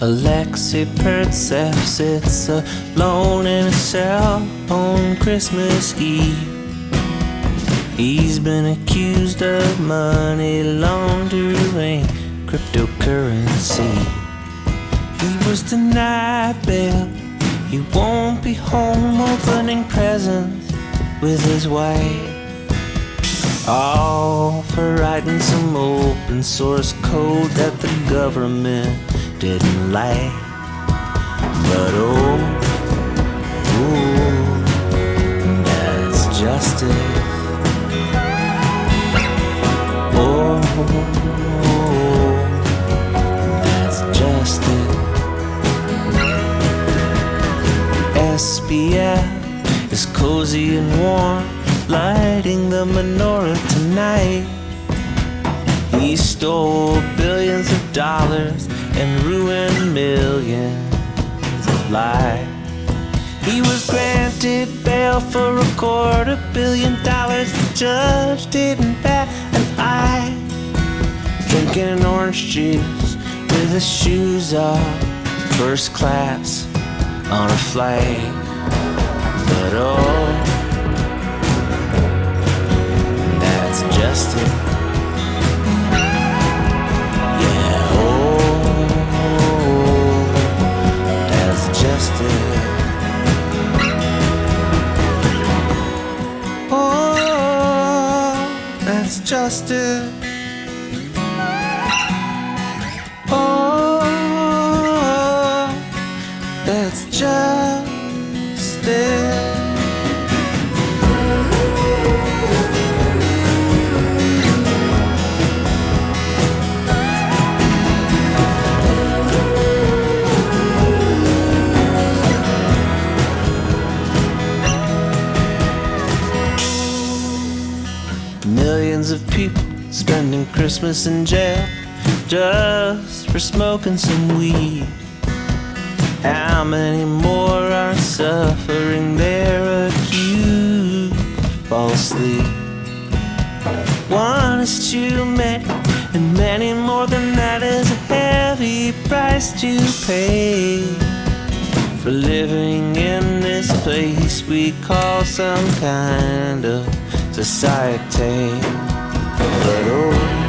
Alexei Pertsev sits alone in a cell on Christmas Eve. He's been accused of money laundering, cryptocurrency. He was denied bail. He won't be home opening presents with his wife. All for writing some open source code that the government didn't like. But oh, that's justice. Oh, that's justice. SBF is cozy and warm, lighting the menorah tonight. He stole billions of dollars and ruined millions of lives. He was granted bail for a quarter billion dollars. The judge didn't bat an eye. Drinking an orange juice with his shoes off, first class on a flight. But oh, Oh, that's justice. Millions of people spending Christmas in jail just for smoking some weed. How many more are suffering they're accused falsely? One is too many, and many more than that is a heavy price to pay for living in this place we call some kind of society. But oh,